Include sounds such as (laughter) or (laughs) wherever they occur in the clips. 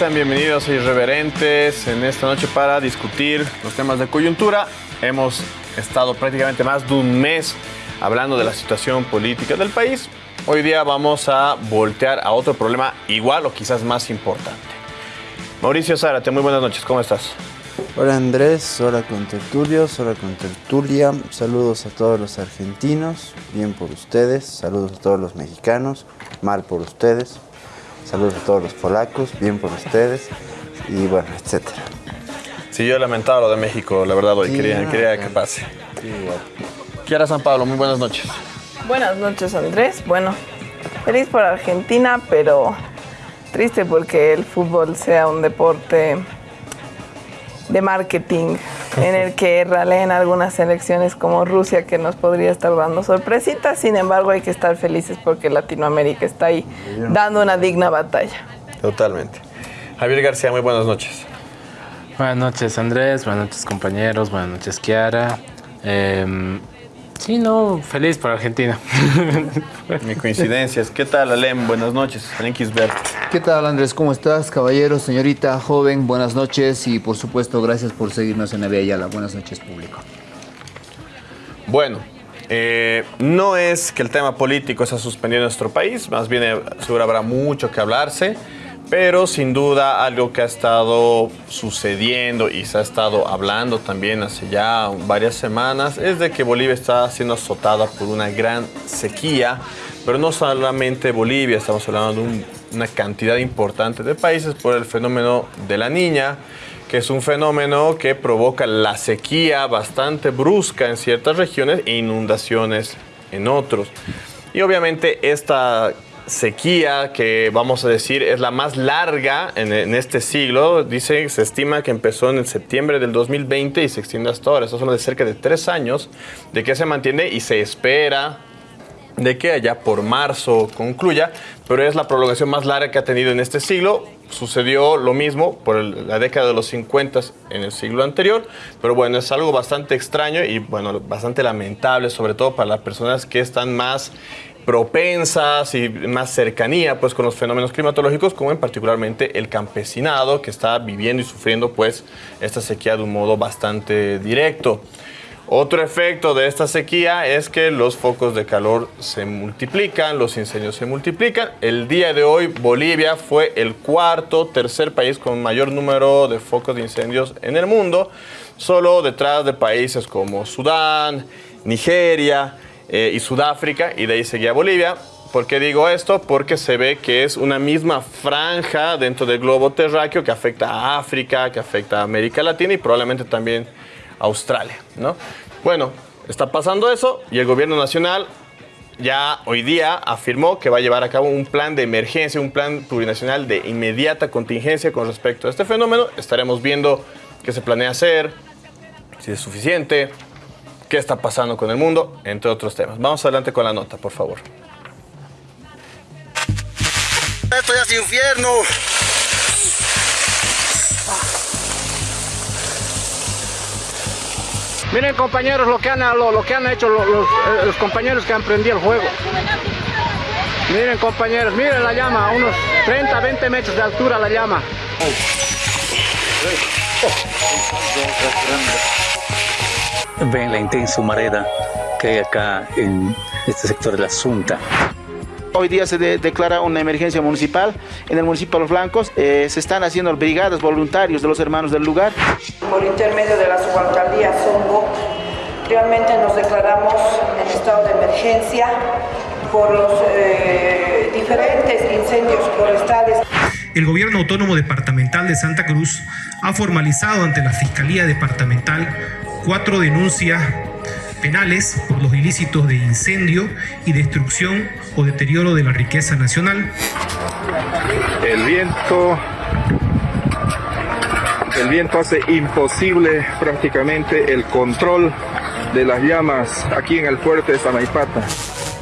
sean bienvenidos a Irreverentes en esta noche para discutir los temas de coyuntura. Hemos estado prácticamente más de un mes hablando de la situación política del país. Hoy día vamos a voltear a otro problema igual o quizás más importante. Mauricio Zárate, muy buenas noches, ¿cómo estás? Hola Andrés, hola con tertulios, hola con tertulia. Saludos a todos los argentinos, bien por ustedes. Saludos a todos los mexicanos, mal por ustedes. Saludos a todos los polacos, bien por ustedes. Y bueno, etcétera. Sí, yo he lamentado lo de México, la verdad, hoy Sí, quería, no, quería que pase. Sí, igual. Kiara San Pablo, muy buenas noches. Buenas noches, Andrés. Bueno, feliz por Argentina, pero triste porque el fútbol sea un deporte de marketing en el que raleen algunas selecciones como Rusia que nos podría estar dando sorpresitas. Sin embargo, hay que estar felices porque Latinoamérica está ahí dando una digna batalla. Totalmente. Javier García, muy buenas noches. Buenas noches Andrés, buenas noches compañeros, buenas noches Kiara. Em, sí, no, feliz por Argentina. (laughs) Mi coincidencias. ¿Qué tal, Alem? Buenas noches. Alem Kisbert. ¿Qué tal Andrés? ¿Cómo estás? Caballero, señorita, joven, buenas noches y por supuesto gracias por seguirnos en Avia Yala. Buenas noches público. Bueno, eh, no es que el tema político se ha suspendido en nuestro país, más bien eh, seguro habrá mucho que hablarse, pero sin duda algo que ha estado sucediendo y se ha estado hablando también hace ya varias semanas es de que Bolivia está siendo azotada por una gran sequía, pero no solamente Bolivia, estamos hablando de un- una cantidad importante de países por el fenómeno de la niña que es un fenómeno que provoca la sequía bastante brusca en ciertas regiones e inundaciones en otros. Y obviamente esta sequía que vamos a decir es la más larga en, este siglo, dice, se estima que empezó en el septiembre del 2020 y se extiende hasta ahora. Estos son de cerca de tres años de que se mantiene y se espera de que allá por marzo concluya, pero es la prolongación más larga que ha tenido en este siglo. Sucedió lo mismo por la década de los 50 en el siglo anterior, pero bueno, es algo bastante extraño y bueno, bastante lamentable, sobre todo para las personas que están más propensas y más cercanía pues con los fenómenos climatológicos como en particularmente el campesinado que está viviendo y sufriendo pues esta sequía de un modo bastante directo. Otro efecto de esta sequía es que los focos de calor se multiplican, los incendios se multiplican. El día de hoy Bolivia fue el cuarto, tercer país con mayor número de focos de incendios en el mundo, solo detrás de países como Sudán, Nigeria eh, y Sudáfrica, y de ahí seguía Bolivia. ¿Por qué digo esto? Porque se ve que es una misma franja dentro del globo terráqueo que afecta a África, que afecta a América Latina y probablemente también Australia, ¿no? Bueno, está pasando eso y el gobierno nacional ya hoy día afirmó que va a llevar a cabo un plan de emergencia, un plan plurinacional de inmediata contingencia con respecto a este fenómeno. Estaremos viendo qué se planea hacer, si es suficiente, qué está pasando con el mundo, entre otros temas. Vamos adelante con la nota, por favor. Esto ya es infierno. Miren compañeros lo que han, lo, lo que han hecho los, eh, los compañeros que han prendido el juego. Miren compañeros, miren la llama, a unos 30, 20 metros de altura la llama. Ven la intensa humareda que hay acá en este sector de la Asunta. Hoy día se de- declara una emergencia municipal en el municipio de Los Blancos. eh, se están haciendo brigadas voluntarios de los hermanos del lugar. Por intermedio de la subalcaldía Songo, realmente nos declaramos en estado de emergencia por los eh, diferentes incendios forestales. El Gobierno Autónomo Departamental de Santa Cruz ha formalizado ante la Fiscalía Departamental cuatro denuncias penales por los ilícitos de incendio y destrucción o deterioro de la riqueza nacional. El viento, el viento hace imposible prácticamente el control de las llamas aquí en el fuerte de Sanaipata.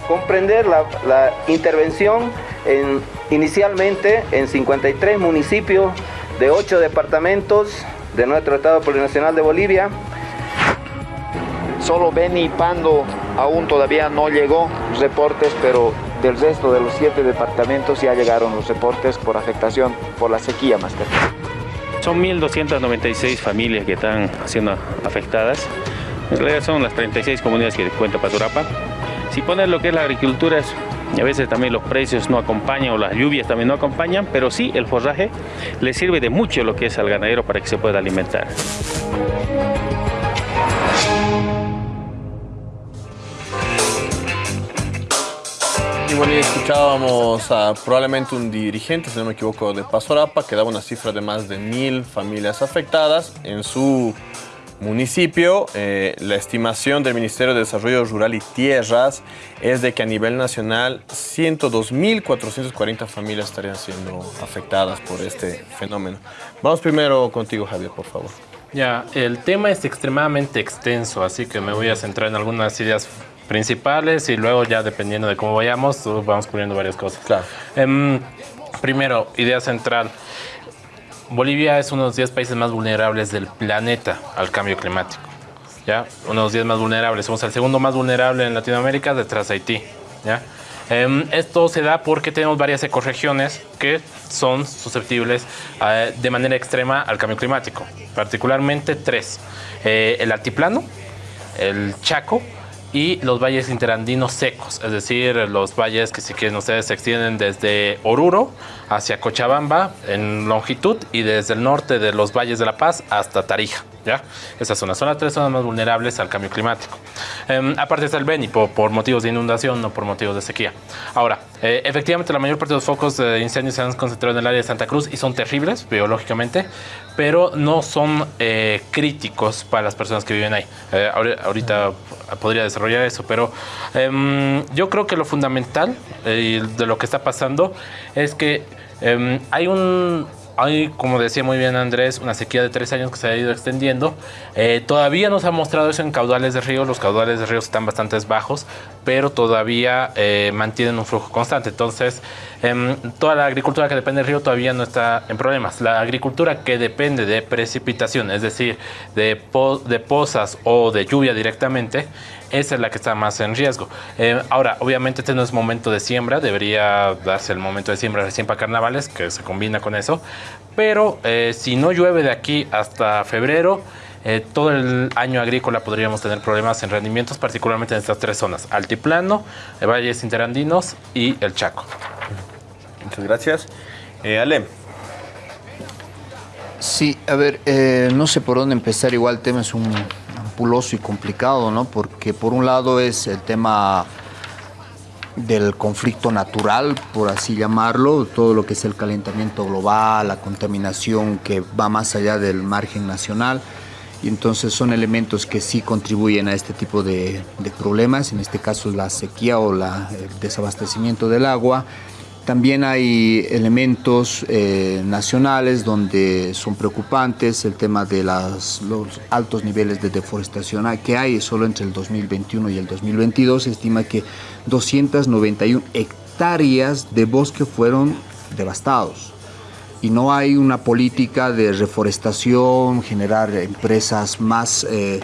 Comprender la, la intervención en, inicialmente en 53 municipios de 8 departamentos de nuestro Estado Plurinacional de Bolivia. Solo Beni Pando aún todavía no llegó reportes, pero del resto de los siete departamentos ya llegaron los reportes por afectación por la sequía más que Son 1.296 familias que están siendo afectadas. En realidad son las 36 comunidades que cuenta Paturapa. Si pones lo que es la agricultura, a veces también los precios no acompañan o las lluvias también no acompañan, pero sí el forraje le sirve de mucho lo que es al ganadero para que se pueda alimentar. Y escuchábamos a probablemente un dirigente, si no me equivoco, de Pasorapa, que daba una cifra de más de mil familias afectadas en su municipio. Eh, la estimación del Ministerio de Desarrollo Rural y Tierras es de que a nivel nacional 102.440 familias estarían siendo afectadas por este fenómeno. Vamos primero contigo, Javier, por favor. Ya, el tema es extremadamente extenso, así que me voy a centrar en algunas ideas principales y luego ya dependiendo de cómo vayamos, vamos poniendo varias cosas. Claro. Em, primero, idea central. Bolivia es uno de los 10 países más vulnerables del planeta al cambio climático. ¿ya? Uno de los 10 más vulnerables. Somos el segundo más vulnerable en Latinoamérica detrás de Haití. ¿ya? Em, esto se da porque tenemos varias ecorregiones que son susceptibles eh, de manera extrema al cambio climático. Particularmente tres. Eh, el altiplano, el Chaco y los valles interandinos secos, es decir, los valles que si quieren ustedes se extienden desde Oruro hacia Cochabamba en longitud y desde el norte de los valles de La Paz hasta Tarija. ¿Ya? Esas son las zonas tres zonas más vulnerables al cambio climático. Em, aparte está el Beni por, motivos de inundación, no por motivos de sequía. Ahora, eh, efectivamente la mayor parte de los focos de incendios se han concentrado en el área de Santa Cruz y son terribles biológicamente, pero no son eh, críticos para las personas que viven ahí. Eh, ahorita podría desarrollar eso, pero em, yo creo que lo fundamental de lo que está pasando es que em, hay un hay, como decía muy bien Andrés, una sequía de tres años que se ha ido extendiendo. Eh, todavía no se ha mostrado eso en caudales de río. Los caudales de ríos están bastante bajos, pero todavía eh, mantienen un flujo constante. Entonces, em, toda la agricultura que depende del río todavía no está en problemas. La agricultura que depende de precipitación, es decir, de, de pozas o de lluvia directamente, esa es la que está más en riesgo. Eh, ahora, obviamente este no es momento de siembra, debería darse el momento de siembra recién para carnavales, que se combina con eso, pero eh, si no llueve de aquí hasta febrero, eh, todo el año agrícola podríamos tener problemas en rendimientos, particularmente en estas tres zonas, Altiplano, Valles Interandinos y el Chaco. Muchas gracias. Ale. Sí, a ver, no sé por dónde empezar, igual el tema es un y complicado, ¿no? Porque por un lado es el tema del conflicto natural, por así llamarlo, todo lo que es el calentamiento global, la contaminación que va más allá del margen nacional. Y entonces son elementos que sí contribuyen a este tipo de, problemas, en este caso la sequía o el desabastecimiento del agua también hay elementos eh, nacionales donde son preocupantes, el tema de las, los altos niveles de deforestación que hay solo entre el 2021 y el 2022. Se estima que 291 hectáreas de bosque fueron devastados y no hay una política de reforestación, generar empresas más eh,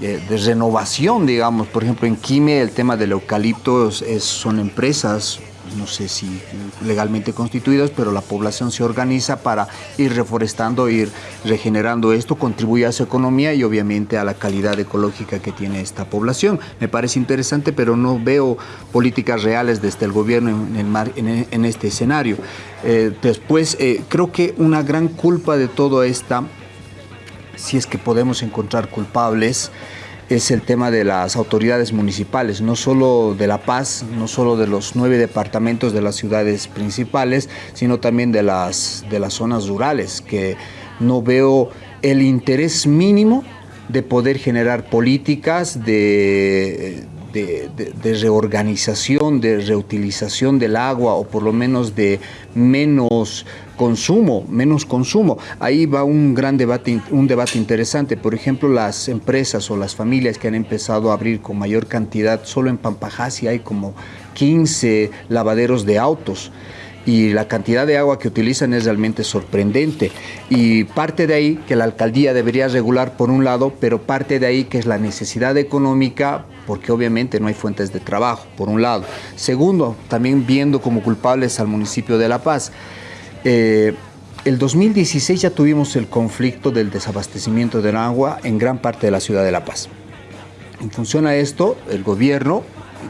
de, renovación, digamos. Por ejemplo, en Quime el tema del eucalipto son empresas no sé si legalmente constituidas, pero la población se organiza para ir reforestando, ir regenerando esto, contribuye a su economía y obviamente a la calidad ecológica que tiene esta población. Me parece interesante, pero no veo políticas reales desde el gobierno en, este escenario. Eh, después, eh, creo que una gran culpa de todo esta, si es que podemos encontrar culpables, es el tema de las autoridades municipales, no solo de La Paz, no solo de los nueve departamentos de las ciudades principales, sino también de las, de las zonas rurales, que no veo el interés mínimo de poder generar políticas de, de, reorganización, de reutilización del agua o por lo menos de menos consumo, menos consumo. Ahí va un gran debate, un debate interesante. Por ejemplo, las empresas o las familias que han empezado a abrir con mayor cantidad, solo en Pampajasi hay como 15 lavaderos de autos y la cantidad de agua que utilizan es realmente sorprendente. Y parte de ahí que la alcaldía debería regular por un lado, pero parte de ahí que es la necesidad económica porque obviamente no hay fuentes de trabajo, por un lado. Segundo, también viendo como culpables al municipio de La Paz. Eh, el 2016 ya tuvimos el conflicto del desabastecimiento del agua en gran parte de la ciudad de La Paz. En función a esto, el gobierno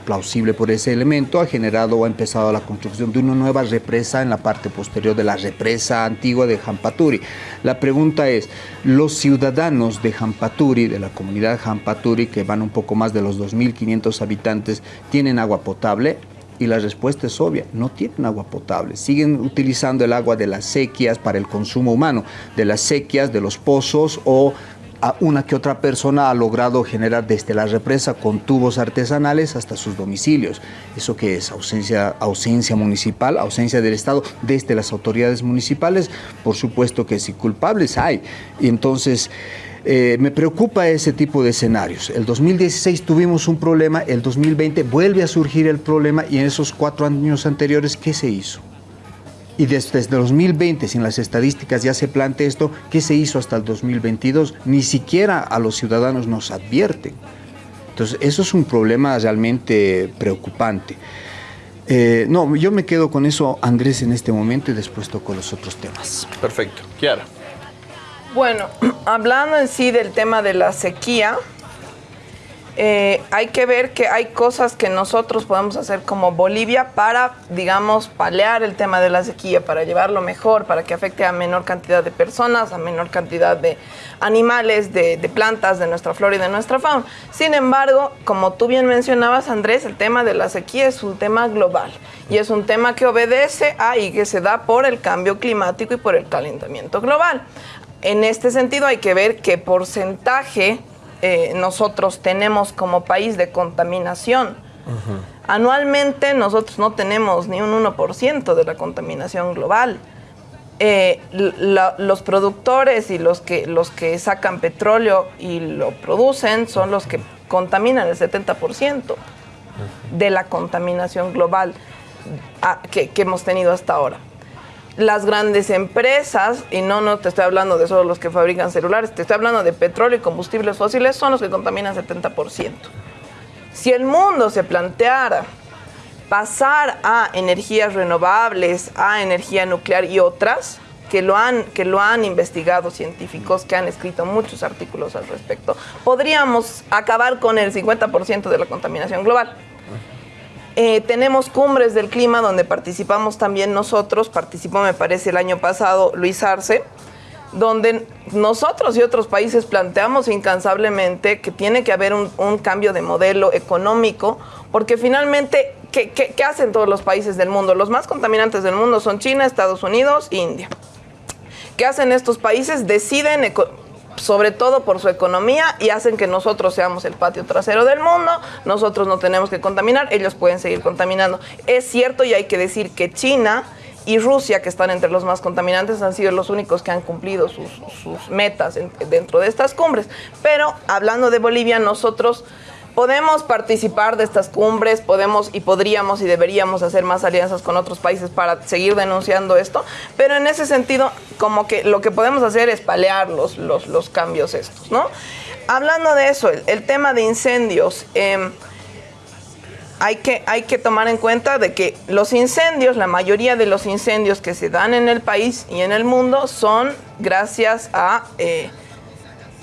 plausible por ese elemento, ha generado o ha empezado la construcción de una nueva represa en la parte posterior de la represa antigua de Jampaturi. La pregunta es, ¿los ciudadanos de Jampaturi, de la comunidad Jampaturi, que van un poco más de los 2.500 habitantes, tienen agua potable? Y la respuesta es obvia, no tienen agua potable. Siguen utilizando el agua de las sequías para el consumo humano, de las sequías, de los pozos o a una que otra persona ha logrado generar desde la represa con tubos artesanales hasta sus domicilios. ¿Eso que es? Ausencia, ausencia municipal, ausencia del Estado desde las autoridades municipales. Por supuesto que sí, culpables hay. Y entonces... Eh, me preocupa ese tipo de escenarios. El 2016 tuvimos un problema, el 2020 vuelve a surgir el problema y en esos cuatro años anteriores, ¿qué se hizo? Y desde, 2020, si en las estadísticas ya se plantea esto, ¿qué se hizo hasta el 2022? Ni siquiera a los ciudadanos nos advierten. Entonces, eso es un problema realmente preocupante. Eh, no, yo me quedo con eso, Andrés, en este momento y después toco los otros temas. Perfecto. Kiara. Bueno, (clears throat) hablando en sí del tema de la sequía, eh, hay que ver que hay cosas que nosotros podemos hacer como Bolivia para, digamos, palear el tema de la sequía, para llevarlo mejor, para que afecte a menor cantidad de personas, a menor cantidad de animales, de, de plantas, de nuestra flora y de nuestra fauna. Sin embargo, como tú bien mencionabas, Andrés, el tema de la sequía es un tema global y es un tema que obedece a y que se da por el cambio climático y por el calentamiento global. En este sentido hay que ver qué porcentaje eh, nosotros tenemos como país de contaminación. Anualmente nosotros no tenemos ni un 1% de la contaminación global. Eh, los productores y los que, los que sacan petróleo y lo producen son los que contaminan el 70% de la contaminación global ah, que hemos tenido hasta ahora las grandes empresas, y no, no te estoy hablando de solo los que fabrican celulares, te estoy hablando de petróleo y combustibles fósiles, son los que contaminan 70%. Si el mundo se planteara pasar a energías renovables, a energía nuclear y otras, que lo han, que lo han investigado científicos, que han escrito muchos artículos al respecto, podríamos acabar con el 50% de la contaminación global. Eh, tenemos cumbres del clima donde participamos también nosotros, participó me parece el año pasado Luis Arce, donde nosotros y otros países planteamos incansablemente que tiene que haber un, cambio de modelo económico, porque finalmente, ¿qué, ¿qué, hacen todos los países del mundo? Los más contaminantes del mundo son China, Estados Unidos, India. ¿Qué hacen estos países? Deciden sobre todo por su economía y hacen que nosotros seamos el patio trasero del mundo, nosotros no tenemos que contaminar, ellos pueden seguir contaminando. Es cierto y hay que decir que China y Rusia, que están entre los más contaminantes, han sido los únicos que han cumplido sus, metas dentro de estas cumbres. Pero hablando de Bolivia, nosotros podemos participar de estas cumbres, podemos y podríamos y deberíamos hacer más alianzas con otros países para seguir denunciando esto, pero en ese sentido, como que lo que podemos hacer es palear los, los, cambios estos, ¿no? Hablando de eso, el, tema de incendios, em, hay, que, hay que tomar en cuenta de que los incendios, la mayoría de los incendios que se dan en el país y en el mundo son gracias a... Eh,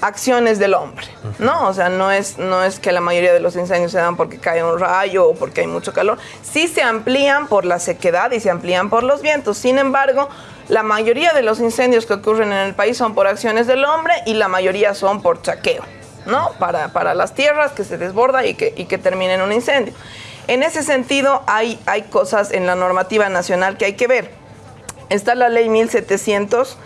acciones del hombre, ¿no? O sea, no es, no es que la mayoría de los incendios se dan porque cae un rayo o porque hay mucho calor. Sí se amplían por la sequedad y se amplían por los vientos. Sin embargo, la mayoría de los incendios que ocurren en el país son por acciones del hombre y la mayoría son por chaqueo, ¿no? Para, para las tierras que se desborda y que, y que termina en un incendio. En ese sentido, hay, hay cosas en la normativa nacional que hay que ver. Está la ley 1700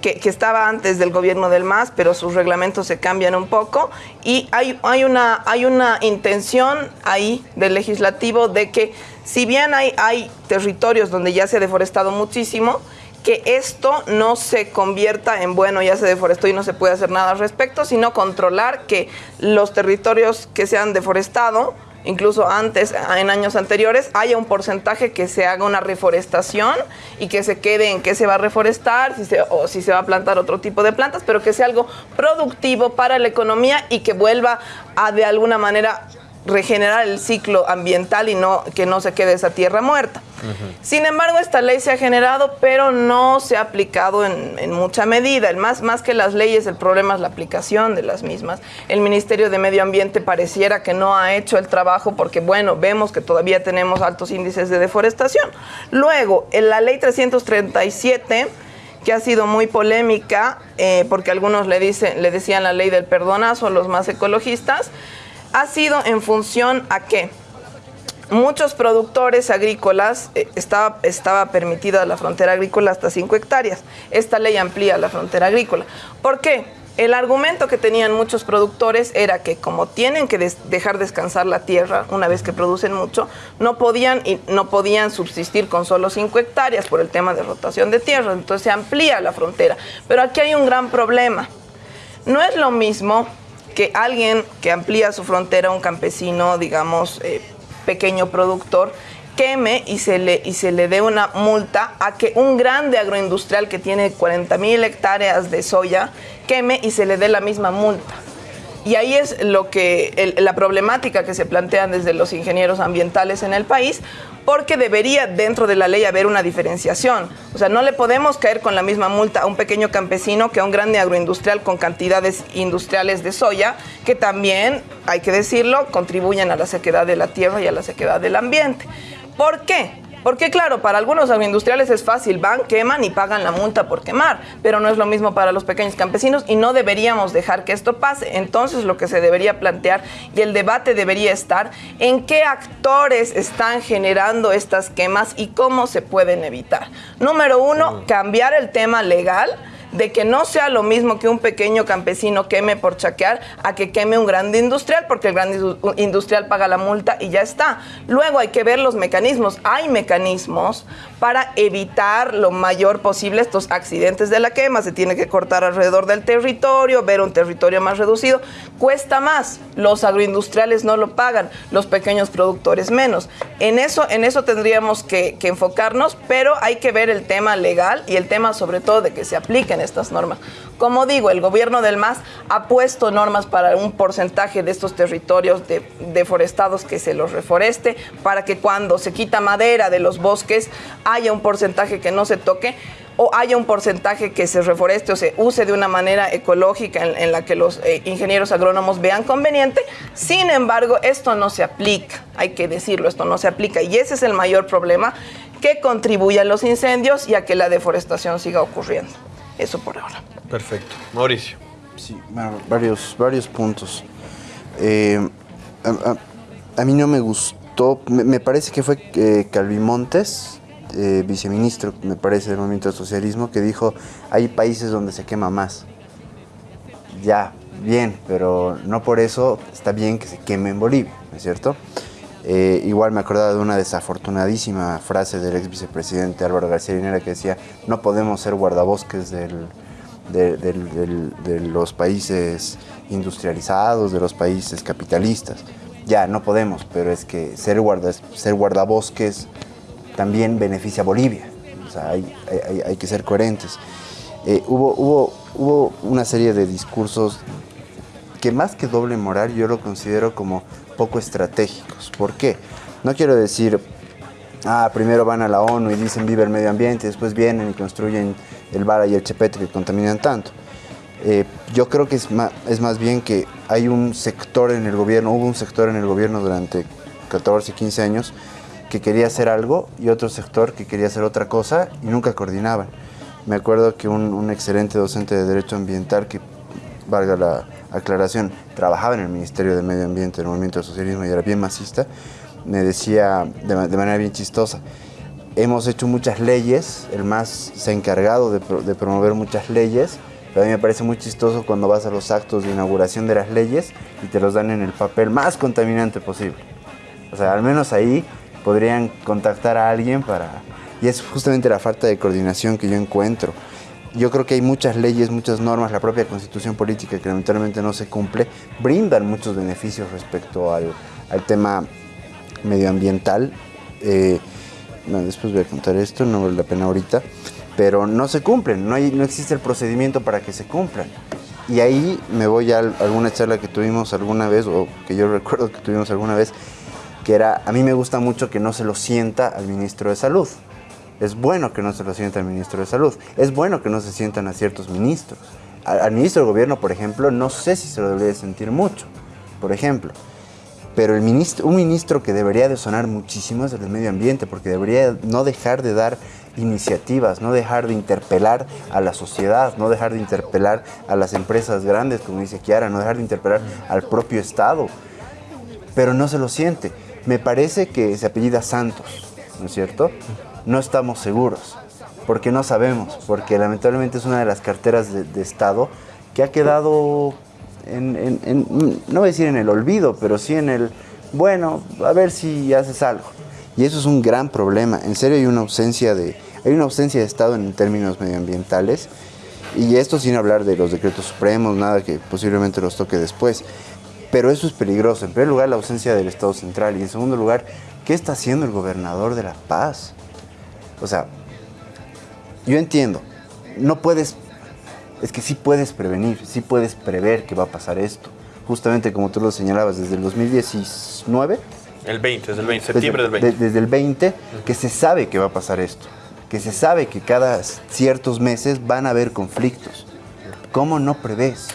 que, estaba antes del gobierno del MAS, pero sus reglamentos se cambian un poco. Y hay, una, hay una intención ahí del legislativo de que si bien hay, hay territorios donde ya se ha deforestado muchísimo, que esto no se convierta en, bueno, ya se deforestó y no se puede hacer nada al respecto, sino controlar que los territorios que se han deforestado incluso antes, en años anteriores, haya un porcentaje que se haga una reforestación y que se quede en qué se va a reforestar si se, o si se va a plantar otro tipo de plantas, pero que sea algo productivo para la economía y que vuelva a de alguna manera regenerar el ciclo ambiental y no que no se quede esa tierra muerta. Sin embargo, esta ley se ha generado, pero no se ha aplicado en, mucha medida. El más, más que las leyes, el problema es la aplicación de las mismas. El Ministerio de Medio Ambiente pareciera que no ha hecho el trabajo porque, bueno, vemos que todavía tenemos altos índices de deforestación. Luego, en la ley 337 que ha sido muy polémica, eh, porque algunos le, dicen, le decían la ley del perdonazo, los más ecologistas, ha sido en función a qué? Muchos productores agrícolas, eh, estaba, estaba permitida la frontera agrícola hasta 5 hectáreas. Esta ley amplía la frontera agrícola. ¿Por qué? El argumento que tenían muchos productores era que como tienen que dejar descansar la tierra una vez que producen mucho, no podían, y no podían subsistir con solo 5 hectáreas por el tema de rotación de tierra. Entonces se amplía la frontera. Pero aquí hay un gran problema. No es lo mismo que alguien que amplía su frontera, un campesino, digamos, eh, pequeño productor, queme y se, le, y se le dé una multa a que un grande agroindustrial que tiene 40 mil hectáreas de soya queme y se le dé la misma multa. Y ahí es lo que la problemática que se plantean desde los ingenieros ambientales en el país, porque debería dentro de la ley haber una diferenciación. O sea, no le podemos caer con la misma multa a un pequeño campesino que a un grande agroindustrial con cantidades industriales de soya, que también, hay que decirlo, contribuyen a la sequedad de la tierra y a la sequedad del ambiente. ¿Por qué? Porque claro, para algunos agroindustriales es fácil, van, queman y pagan la multa por quemar, pero no es lo mismo para los pequeños campesinos y no deberíamos dejar que esto pase. Entonces lo que se debería plantear y el debate debería estar en qué actores están generando estas quemas y cómo se pueden evitar. Número uno, cambiar el tema legal de que no sea lo mismo que un pequeño campesino queme por chaquear a que queme un grande industrial, porque el grande industrial paga la multa y ya está. Luego hay que ver los mecanismos. Hay mecanismos para evitar lo mayor posible estos accidentes de la quema. Se tiene que cortar alrededor del territorio, ver un territorio más reducido. Cuesta más. Los agroindustriales no lo pagan, los pequeños productores menos. En eso, en eso tendríamos que, que enfocarnos, pero hay que ver el tema legal y el tema sobre todo de que se apliquen estas normas. Como digo, el gobierno del MAS ha puesto normas para un porcentaje de estos territorios deforestados que se los reforeste, para que cuando se quita madera de los bosques haya un porcentaje que no se toque o haya un porcentaje que se reforeste o se use de una manera ecológica en, la que los eh, ingenieros agrónomos vean conveniente. Sin embargo, esto no se aplica, hay que decirlo, esto no se aplica y ese es el mayor problema que contribuye a los incendios y a que la deforestación siga ocurriendo. Eso por ahora. Perfecto. Mauricio. Sí, varios, varios puntos. Eh, a, mí no me gustó, me, parece que fue eh, Calvimontes, eh, viceministro, me parece, del movimiento socialismo, que dijo, hay países donde se quema más. Ya, bien, pero no por eso está bien que se queme en Bolivia, ¿no es cierto? Eh, igual me acordaba de una desafortunadísima frase del ex vicepresidente Álvaro García Linera que decía, no podemos ser guardabosques de, los países industrializados, de los países capitalistas. Ya, no podemos, pero es que ser, ser guardabosques también beneficia a Bolivia. O sea, hay, que ser coherentes. Eh, hubo, hubo, hubo una serie de discursos que más que doble moral yo lo considero como poco estratégicos. ¿Por qué? No quiero decir, ah, primero van a la ONU y dicen vive el medio ambiente, después vienen y construyen el Vara y el Chepete que contaminan tanto. Eh, yo creo que es más, es más bien que hay un sector en el gobierno, hubo un sector en el gobierno durante 14, 15 años que quería hacer algo y otro sector que quería hacer otra cosa y nunca coordinaban. Me acuerdo que un, un excelente docente de Derecho Ambiental, que valga la, aclaración, trabajaba en el Ministerio de Medio Ambiente del Movimiento del Socialismo y era bien masista, me decía de, manera bien chistosa, hemos hecho muchas leyes, el MAS se ha encargado de, promover muchas leyes, pero a mí me parece muy chistoso cuando vas a los actos de inauguración de las leyes y te los dan en el papel más contaminante posible. O sea, al menos ahí podrían contactar a alguien para... Y es justamente la falta de coordinación que yo encuentro yo creo que hay muchas leyes, muchas normas, la propia constitución política que lamentablemente no se cumple, brindan muchos beneficios respecto al, al tema medioambiental. Eh, bueno, después voy a contar esto, no vale la pena ahorita, pero no se cumplen, no, hay, no existe el procedimiento para que se cumplan. Y ahí me voy a alguna charla que tuvimos alguna vez, o que yo (laughs) recuerdo que tuvimos alguna vez, que era, a mí me gusta mucho que no se lo sienta al ministro de Salud. Es bueno que no se lo sienta al ministro de Salud. Es bueno que no se sientan a ciertos ministros. Al, ministro del gobierno, por ejemplo, no sé si se lo debería sentir mucho, por ejemplo. Pero el un ministro que debería de sonar muchísimo es el del medio ambiente, porque debería no dejar de dar iniciativas, no dejar de interpelar a la sociedad, no dejar de interpelar a las empresas grandes, como dice Kiara, no dejar de interpelar al propio Estado. Pero no se lo siente. Me parece que se apellida Santos, ¿no es cierto? No estamos seguros, porque no sabemos, porque lamentablemente es una de las carteras de, Estado que ha quedado en, no voy a decir en el olvido, pero sí en el, bueno, a ver si haces algo. Y eso es un gran problema. En serio hay una ausencia de, hay una ausencia de Estado en términos medioambientales. Y esto sin hablar de los decretos supremos, nada que posiblemente los toque después. Pero eso es peligroso. En primer lugar, la ausencia del Estado central. Y en segundo lugar, ¿qué está haciendo el gobernador de La Paz? O sea, yo entiendo, no puedes, es que sí puedes prevenir, sí puedes prever que va a pasar esto. Justamente como tú lo señalabas, desde el 2019. El 20, desde el 20, septiembre del 20. desde el 20, que se sabe que va a pasar esto. Que se sabe que cada ciertos meses van a haber conflictos. ¿Cómo no prevés?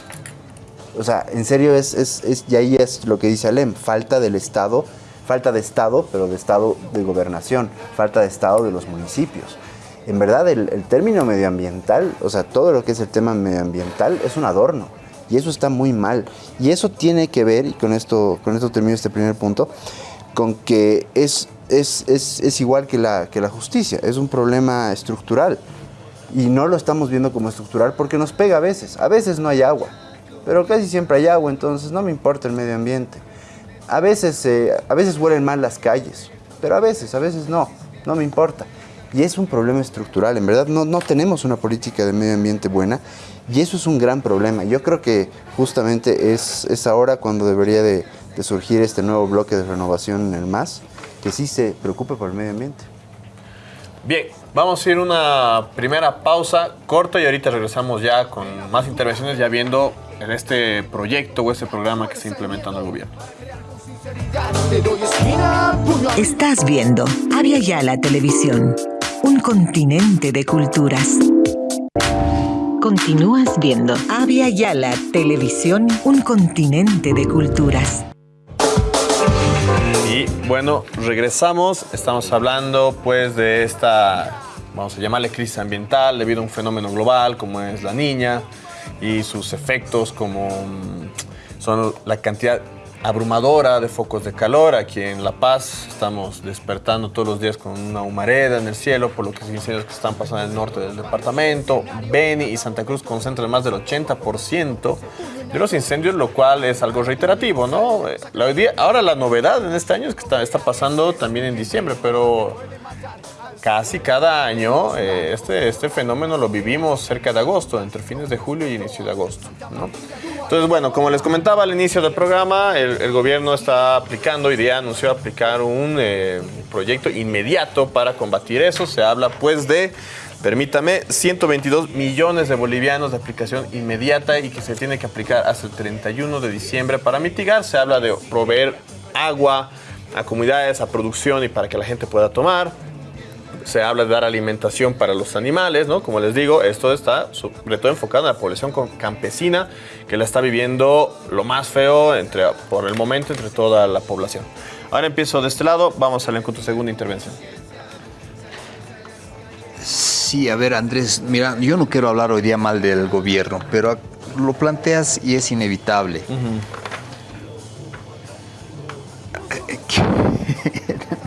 O sea, en serio, es, es, es, y ahí es lo que dice Alem, falta del Estado, falta de Estado, pero de Estado de gobernación, falta de Estado de los municipios. En verdad, el, el término medioambiental, o sea, todo lo que es el tema medioambiental es un adorno. Y eso está muy mal. Y eso tiene que ver, y con esto, con esto termino este primer punto, con que es, es, es, es igual que la, que la justicia, es un problema estructural. Y no lo estamos viendo como estructural porque nos pega a veces. A veces no hay agua, pero casi siempre hay agua, entonces no me importa el medio ambiente. A veces, eh, a veces huelen mal las calles, pero a veces, a veces no, no me importa. Y es un problema estructural, en verdad no, no tenemos una política de medio ambiente buena y eso es un gran problema. Yo creo que justamente es, es ahora cuando debería de, de surgir este nuevo bloque de renovación en el MAS, que sí se preocupe por el medio ambiente. Bien, vamos a ir una primera pausa corta y ahorita regresamos ya con más intervenciones, ya viendo en este proyecto o este programa que está implementando el gobierno. Estás viendo Avia Yala Televisión, un continente de culturas. Continúas viendo Avia Yala Televisión, un continente de culturas. Y bueno, regresamos, estamos hablando pues de esta, vamos a llamarle crisis ambiental debido a un fenómeno global como es la niña y sus efectos como mm, son la cantidad abrumadora de focos de calor. Aquí en La Paz estamos despertando todos los días con una humareda en el cielo por los incendios que están pasando en el norte del departamento. Beni y Santa Cruz concentran más del 80% de los incendios, lo cual es algo reiterativo, ¿no? ahora la novedad en este año es que está, está pasando también en diciembre, pero casi cada año eh, este, este fenómeno lo vivimos cerca de agosto, entre fines de julio y inicio de agosto. Entonces, bueno, como les comentaba al inicio del programa, el, gobierno está aplicando, hoy día anunció aplicar un eh, proyecto inmediato para combatir eso. Se habla pues de permítame, 122 millones de bolivianos de aplicación inmediata y que se tiene que aplicar hasta el 31 de diciembre para mitigar. Se habla de proveer agua a comunidades, a producción y para que la gente pueda tomar se habla de dar alimentación para los animales, ¿no? Como les digo, esto está sobre todo enfocado en la población campesina que la está viviendo lo más feo entre, por el momento entre toda la población. Ahora empiezo de este lado, vamos al encuentro segunda intervención. Sí, a ver Andrés, mira, yo no quiero hablar hoy día mal del gobierno, pero lo planteas y es inevitable.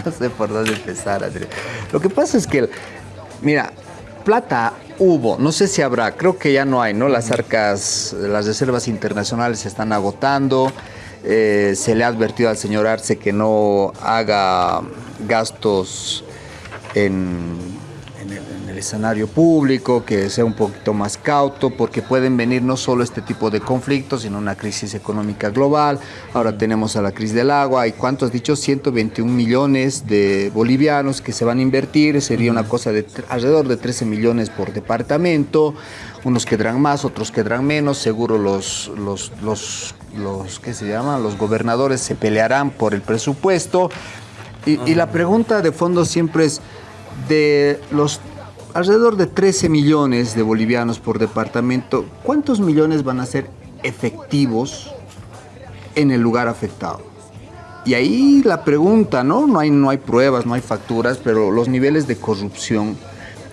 No sé por dónde empezar. Lo que pasa es que, mira, plata hubo, no sé si habrá, creo que ya no hay, ¿no? Las arcas, las reservas internacionales se están agotando. Eh, se le ha advertido al señor Arce que no haga gastos en el, en el escenario público, que sea un poquito más cauto, porque pueden venir no solo este tipo de conflictos, sino una crisis económica global. Ahora tenemos a la crisis del agua. ¿Y cuánto has dicho? 121 millones de bolivianos que se van a invertir. Sería una cosa de alrededor de 13 millones por departamento. Unos quedarán más, otros quedarán menos. Seguro los, los, los, los ¿qué se llama? Los gobernadores se pelearán por el presupuesto. Y, y la pregunta de fondo siempre es, de los alrededor de 13 millones de bolivianos por departamento, ¿cuántos millones van a ser efectivos en el lugar afectado? Y ahí la pregunta, ¿no? No hay, no hay pruebas, no hay facturas, pero los niveles de corrupción.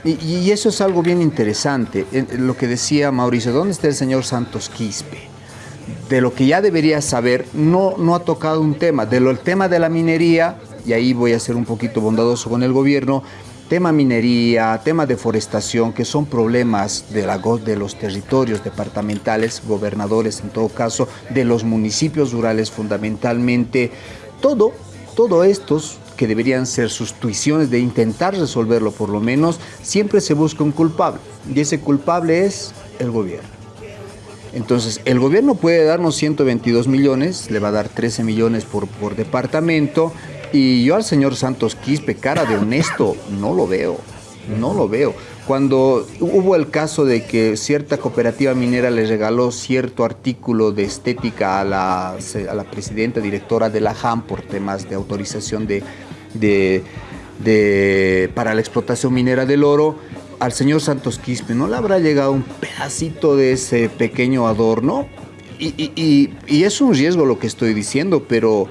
Y, eso es algo bien interesante. Lo que decía Mauricio, ¿dónde está el señor Santos Quispe? de lo que ya debería saber, no, no ha tocado un tema. De lo, el tema de la minería, y ahí voy a ser un poquito bondadoso con el gobierno, tema minería, tema deforestación, que son problemas de, de los territorios departamentales, gobernadores en todo caso, de los municipios rurales fundamentalmente, todo, todo estos que deberían ser sus tuiciones de intentar resolverlo por lo menos, siempre se busca un culpable, y ese culpable es el gobierno. Entonces, el gobierno puede darnos 122 millones, le va a dar 13 millones por departamento, y yo al señor Santos Quispe, cara de honesto, no lo veo, no lo veo. Cuando hubo el caso de que cierta cooperativa minera le regaló cierto artículo de estética a la, a la presidenta directora de la JAM por temas de autorización de, de- para la explotación minera del oro, al señor Santos Quispe no le habrá llegado un pedacito de ese pequeño adorno. Y- y es un riesgo lo que estoy diciendo, pero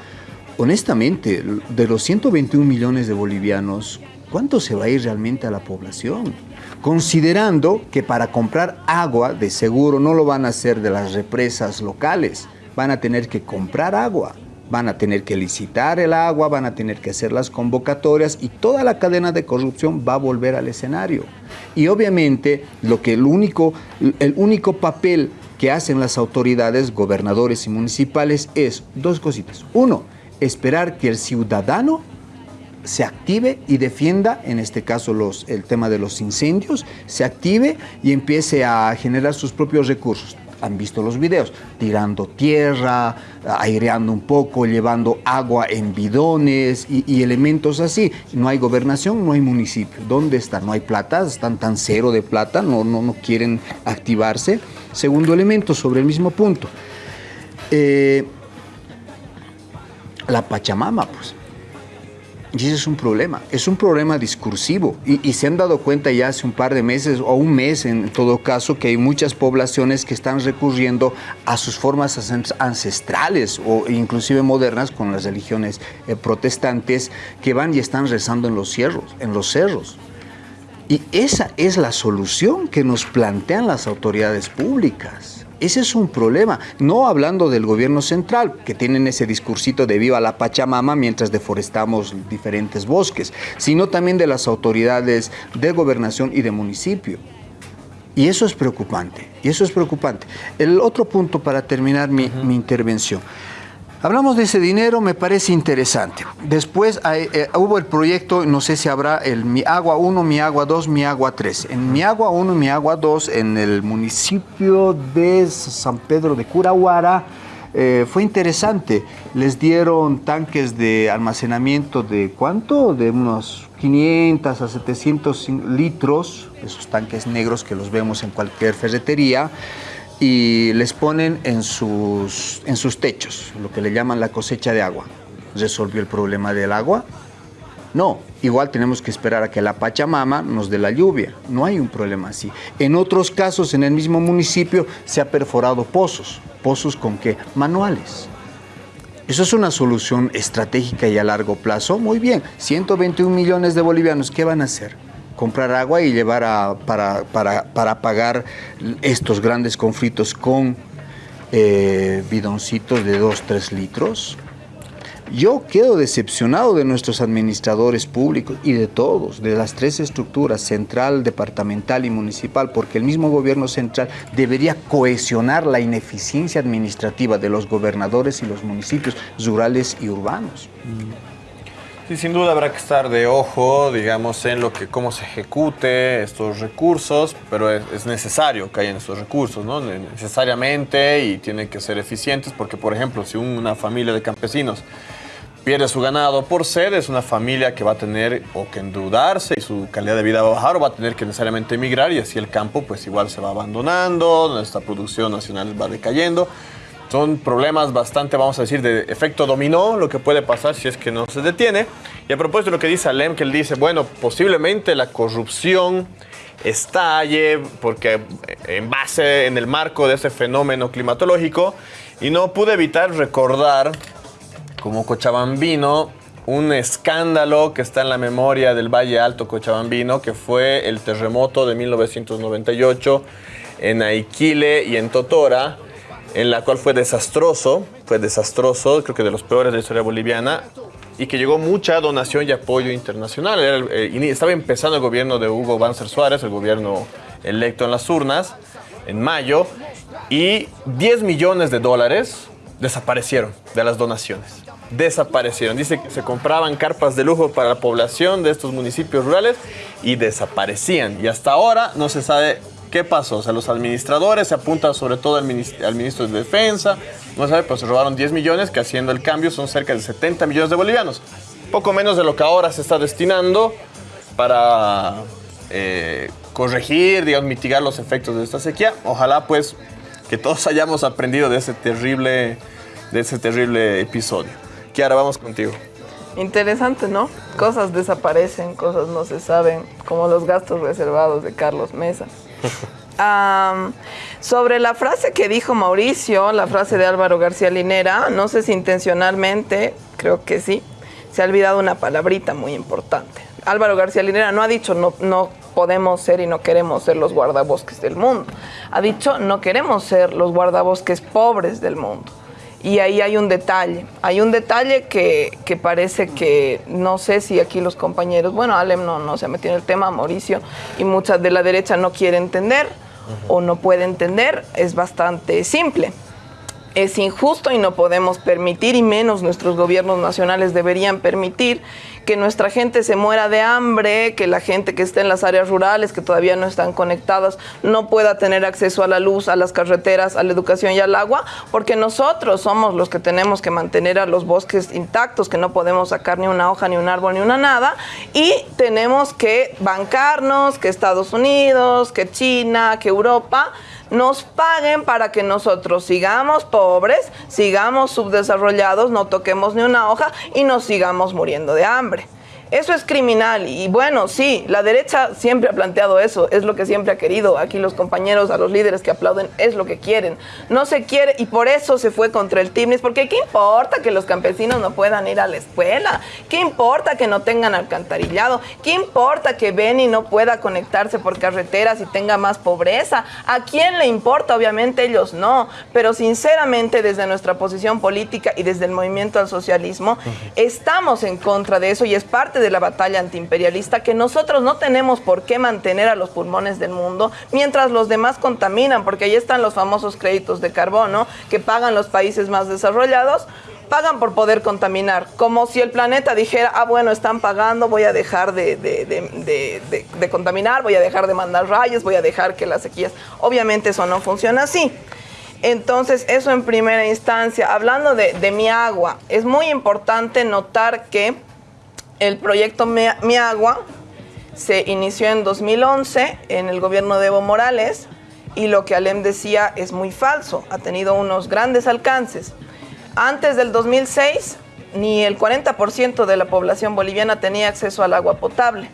honestamente, de los 121 millones de bolivianos, ¿cuánto se va a ir realmente a la población? Considerando que para comprar agua, de seguro no lo van a hacer de las represas locales, van a tener que comprar agua van a tener que licitar el agua, van a tener que hacer las convocatorias y toda la cadena de corrupción va a volver al escenario. Y obviamente lo que el único, el único papel que hacen las autoridades, gobernadores y municipales es dos cositas. Uno, esperar que el ciudadano se active y defienda, en este caso el tema de los incendios, se active y empiece a generar sus propios recursos. Han visto los videos, tirando tierra, aireando un poco, llevando agua en bidones y, y elementos así. No hay gobernación, no hay municipio. ¿Dónde están? No hay plata, están tan cero de plata, no, no, no quieren activarse. Segundo elemento, sobre el mismo punto. Eh, la Pachamama, pues. Y ese es un problema, es un problema discursivo. Y, se han dado cuenta ya hace un par de meses, o un mes en todo caso, que hay muchas poblaciones que están recurriendo a sus formas ancest- ancestrales o inclusive modernas con las religiones eh, protestantes que van y están rezando en los cerros, en los cerros. Y esa es la solución que nos plantean las autoridades públicas. Ese es un problema, no hablando del gobierno central, que tienen ese discursito de viva la Pachamama mientras deforestamos diferentes bosques, sino también de las autoridades de gobernación y de municipio. Y eso es preocupante, y eso es preocupante. El otro punto para terminar mi, mi intervención. Hablamos de ese dinero, me parece interesante. Después eh, hubo el proyecto, no sé si habrá el Mi Agua 1, Mi Agua 2, Mi Agua 3. En Mi Agua 1 y Mi Agua 2, en el municipio de San Pedro de Curahuara, eh, fue interesante. Les dieron tanques de almacenamiento de cuánto? De unos 500 a 700 litros, esos tanques negros que los vemos en cualquier ferretería y les ponen en sus, en sus techos, lo que le llaman la cosecha de agua. ¿Resolvió el problema del agua? No, igual tenemos que esperar a que la Pachamama nos dé la lluvia. No hay un problema así. En otros casos, en el mismo municipio, se ha perforado pozos. ¿Pozos con qué? Manuales. Eso es una solución estratégica y a largo plazo. Muy bien, 121 millones de bolivianos, ¿qué van a hacer? Comprar agua y llevar a, para, para, para pagar estos grandes conflictos con eh, bidoncitos de 2, 3 litros. Yo quedo decepcionado de nuestros administradores públicos y de todos, de las tres estructuras, central, departamental y municipal, porque el mismo gobierno central debería cohesionar la ineficiencia administrativa de los gobernadores y los municipios rurales y urbanos. Y sin duda habrá que estar de ojo, digamos, en lo que cómo se ejecute estos recursos, pero es, es necesario que hayan estos recursos, ¿no? Ne- Necesariamente y tienen que ser eficientes porque, por ejemplo, si una familia de campesinos pierde su ganado por sed, es una familia que va a tener o que endeudarse y su calidad de vida va a bajar o va a tener que necesariamente emigrar y así el campo pues igual se va abandonando, nuestra producción nacional va decayendo. Son problemas bastante, vamos a decir, de efecto dominó, lo que puede pasar si es que no se detiene. Y a propósito de lo que dice Alem, que él dice, bueno, posiblemente la corrupción estalle porque eh, en base, en el marco de ese fenómeno climatológico, y no pude evitar recordar como cochabambino un escándalo que está en la memoria del Valle Alto Cochabambino, que fue el terremoto de 1998 en Aiquile y en Totora, en la cual fue desastroso, fue desastroso, creo que de los peores de la historia boliviana, y que llegó mucha donación y apoyo internacional. Era eh, estaba empezando el gobierno de Hugo Banzer Suárez, el gobierno electo en las urnas, en mayo, y 10 millones de dólares desaparecieron de las donaciones. Desaparecieron. Dice que se compraban carpas de lujo para la población de estos municipios rurales y desaparecían. Y hasta ahora no se sabe qué pasó. O sea, los administradores se apuntan sobre todo al, minis- al ministro de Defensa. No sabe, pero se robaron 10 millones, que haciendo el cambio son cerca de 70 millones de bolivianos. Poco menos de lo que ahora se está destinando para eh, corregir, digamos, mitigar los efectos de esta sequía. Ojalá pues que todos hayamos aprendido de ese terrible, de ese terrible episodio. Kiara, vamos contigo. Interesante, ¿no? Cosas desaparecen, cosas no se saben, como los gastos reservados de Carlos Mesa. (laughs) Sobre la frase que dijo Mauricio, la frase de Álvaro García Linera, no sé si intencionalmente, creo que sí, se ha olvidado una palabrita muy importante. Álvaro García Linera no ha dicho no, no podemos ser y no queremos ser los guardabosques del mundo. Ha dicho no queremos ser los guardabosques pobres del mundo. Y ahí hay un detalle, hay un detalle que, que parece que no sé si aquí los compañeros, bueno, Alem no, no se ha metido en el tema, Mauricio, y muchas de la derecha no quiere entender o no puede entender, es bastante simple. Es injusto y no podemos permitir, y menos nuestros gobiernos nacionales deberían permitir, que nuestra gente se muera de hambre, que la gente que esté en las áreas rurales, que todavía no están conectadas, no pueda tener acceso a la luz, a las carreteras, a la educación y al agua, porque nosotros somos los que tenemos que mantener a los bosques intactos, que no podemos sacar ni una hoja, ni un árbol, ni una nada, y tenemos que bancarnos, que Estados Unidos, que China, que Europa nos paguen para que nosotros sigamos pobres, sigamos subdesarrollados, no toquemos ni una hoja y nos sigamos muriendo de hambre. Eso es criminal y bueno, sí, la derecha siempre ha planteado eso, es lo que siempre ha querido. Aquí los compañeros, a los líderes que aplauden, es lo que quieren. No se quiere y por eso se fue contra el Timnis, porque ¿qué importa que los campesinos no puedan ir a la escuela? ¿Qué importa que no tengan alcantarillado? ¿Qué importa que Beni no pueda conectarse por carreteras y tenga más pobreza? ¿A quién le importa? Obviamente ellos no, pero sinceramente desde nuestra posición política y desde el movimiento al socialismo, estamos en contra de eso y es parte de la batalla antiimperialista que nosotros no tenemos por qué mantener a los pulmones del mundo mientras los demás contaminan, porque ahí están los famosos créditos de carbono que pagan los países más desarrollados pagan por poder contaminar, como si el planeta dijera, ah, bueno, están pagando, voy a dejar de, de- de- de- de- de contaminar, voy a dejar de mandar rayos, voy a dejar que las sequías, obviamente eso no funciona así. Entonces, eso en primera instancia. Hablando de, de mi agua, es muy importante notar que el proyecto Mi, Agua se inició en 2011 en el gobierno de Evo Morales y lo que Alem decía es muy falso, ha tenido unos grandes alcances. Antes del 2006, ni el 40% de la población boliviana tenía acceso al agua potable.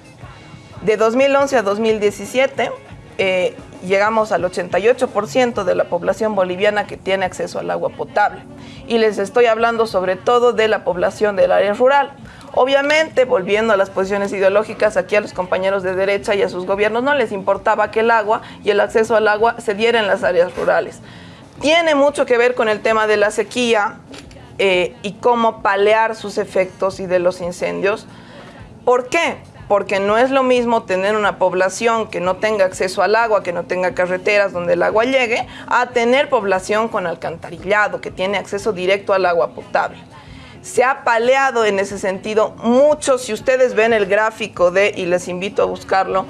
De 2011 a 2017, eh, llegamos al 88% de la población boliviana que tiene acceso al agua potable. Y les estoy hablando sobre todo de la población del área rural. Obviamente, volviendo a las posiciones ideológicas, aquí a los compañeros de derecha y a sus gobiernos no les importaba que el agua y el acceso al agua se diera en las áreas rurales. Tiene mucho que ver con el tema de la sequía eh, y cómo palear sus efectos y de los incendios. ¿Por qué? Porque no es lo mismo tener una población que no tenga acceso al agua, que no tenga carreteras donde el agua llegue, a tener población con alcantarillado, que tiene acceso directo al agua potable. se ha paleado en ese sentido mucho. Si ustedes ven el gráfico de, y les invito a buscarlo,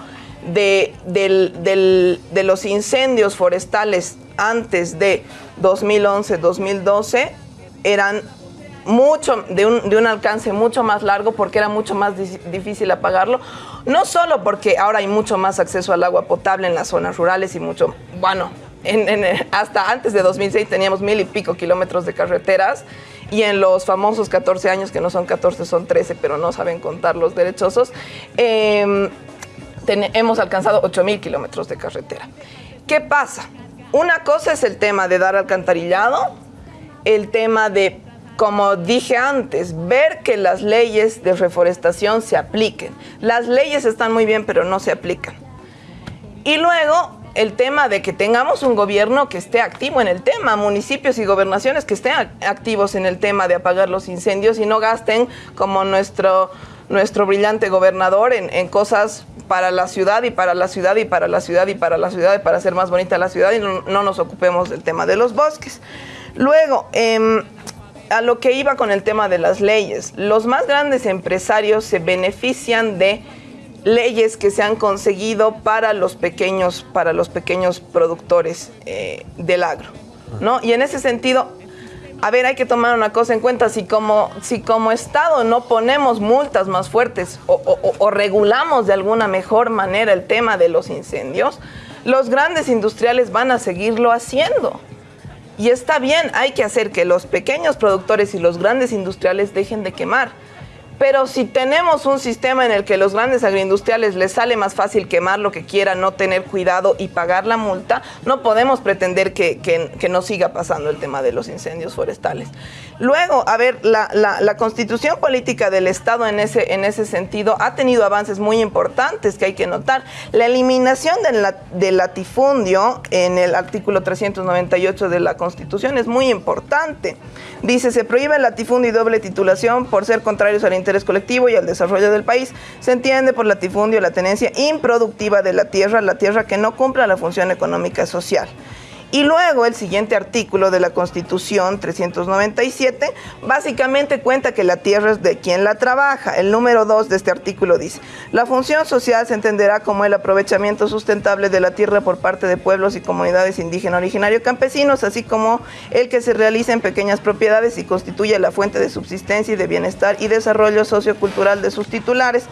de, de los incendios forestales antes de 2011-2012, eran mucho, de un, de un, alcance mucho más largo porque era mucho más difícil apagarlo. No solo porque ahora hay mucho más acceso al agua potable en las zonas rurales y mucho, bueno, hasta antes de 2006 teníamos mil y pico kilómetros de carreteras y en los famosos 14 años, que no son 14, son 13, pero no saben contar los derechosos, em, hemos alcanzado 8 mil kilómetros de carretera. ¿Qué pasa? Una cosa es el tema de dar alcantarillado, el tema de, como dije antes, ver que las leyes de reforestación se apliquen. Las leyes están muy bien, pero no se aplican. Y luego el tema de que tengamos un gobierno que esté activo en el tema, municipios y gobernaciones que estén activos en el tema de apagar los incendios y no gasten como nuestro, nuestro brillante gobernador en, cosas para la ciudad y para la ciudad y para la ciudad y para la ciudad y para hacer más bonita la ciudad y no, nos ocupemos del tema de los bosques. Luego, em, a lo que iba con el tema de las leyes, los más grandes empresarios se benefician de leyes que se han conseguido para los pequeños, para los pequeños productores eh, del agro. ¿no? Y en ese sentido, a ver, hay que tomar una cosa en cuenta, si como, si como Estado no ponemos multas más fuertes o, regulamos de alguna mejor manera el tema de los incendios, los grandes industriales van a seguirlo haciendo. Y está bien, hay que hacer que los pequeños productores y los grandes industriales dejen de quemar pero si tenemos un sistema en el que los grandes agroindustriales les sale más fácil quemar lo que quieran, no tener cuidado y pagar la multa, no podemos pretender que, que, no siga pasando el tema de los incendios forestales. Luego, a ver, la, constitución política del Estado en ese, en ese sentido ha tenido avances muy importantes que hay que notar. La eliminación del, del latifundio en el artículo 398 de la Constitución es muy importante. Dice, se prohíbe el latifundio y doble titulación por ser contrarios al interés colectivo y al desarrollo del país. Se entiende por latifundio la tenencia improductiva de la tierra, la tierra que no cumpla la función económica social. Y luego el siguiente artículo de la Constitución 397 básicamente cuenta que la tierra es de quien la trabaja. El número 2 de este artículo dice, la función social se entenderá como el aprovechamiento sustentable de la tierra por parte de pueblos y comunidades indígenas originarios campesinos, así como el que se realiza en pequeñas propiedades y constituye la fuente de subsistencia y de bienestar y desarrollo sociocultural de sus titulares.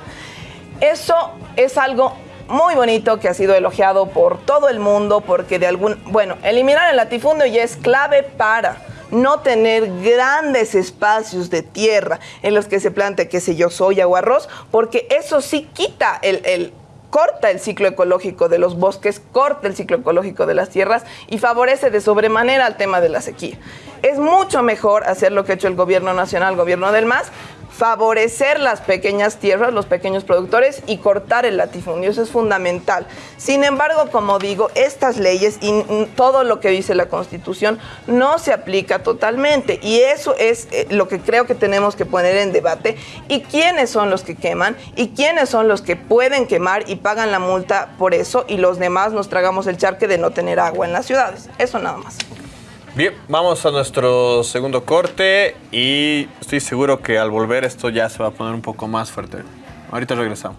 Eso es algo muy bonito que ha sido elogiado por todo el mundo porque de algún, bueno, eliminar el latifundio ya es clave para no tener grandes espacios de tierra en los que se plante, qué sé yo, soya o arroz, porque eso sí quita el, el corta el ciclo ecológico de los bosques, corta el ciclo ecológico de las tierras y favorece de sobremanera al tema de la sequía. Es mucho mejor hacer lo que ha hecho el gobierno nacional, el gobierno del MAS, favorecer las pequeñas tierras, los pequeños productores y cortar el latifundio. Eso es fundamental. Sin embargo, como digo, estas leyes y todo lo que dice la Constitución no se aplica totalmente y eso es eh, lo que creo que tenemos que poner en debate. ¿Y quiénes son los que queman? ¿Y quiénes son los que pueden quemar y pagan la multa por eso y los demás nos tragamos el charque de no tener agua en las ciudades? Eso nada más. Bien, vamos a nuestro segundo corte y estoy seguro que al volver esto ya se va a poner un poco más fuerte. Ahorita regresamos.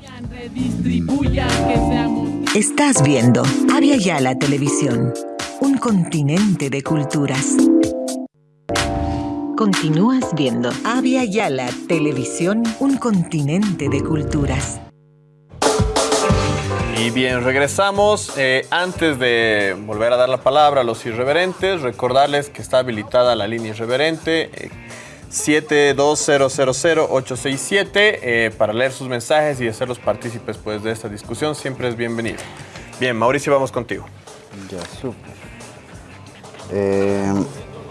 Estás viendo Avia la Televisión, un continente de culturas. Continúas viendo Avia Yala Televisión, un continente de culturas. Y bien, regresamos. Eh, antes de volver a dar la palabra a los irreverentes, recordarles que está habilitada la línea irreverente. Eh, 72000-867 eh, para leer sus mensajes y hacerlos partícipes pues, de esta discusión. Siempre es bienvenido. Bien, Mauricio, vamos contigo. Ya, súper.